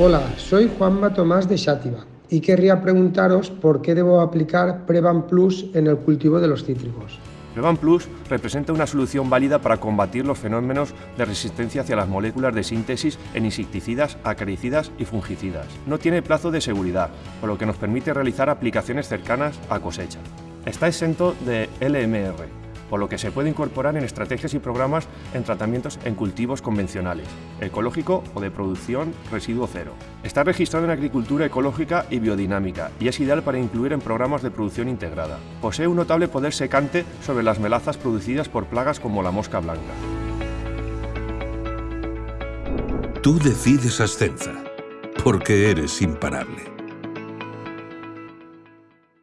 Hola, soy Juanma Tomás de Xátiva y querría preguntaros por qué debo aplicar Prevan Plus en el cultivo de los cítricos. Prevan Plus representa una solución válida para combatir los fenómenos de resistencia hacia las moléculas de síntesis en insecticidas, acaricidas y fungicidas. No tiene plazo de seguridad, por lo que nos permite realizar aplicaciones cercanas a cosecha. Está exento de LMR, por lo que se puede incorporar en estrategias y programas en tratamientos en cultivos convencionales, ecológico o de producción residuo cero. Está registrado en agricultura ecológica y biodinámica y es ideal para incluir en programas de producción integrada. Posee un notable poder secante sobre las melazas producidas por plagas como la mosca blanca. Tú decides Ascenza, porque eres imparable.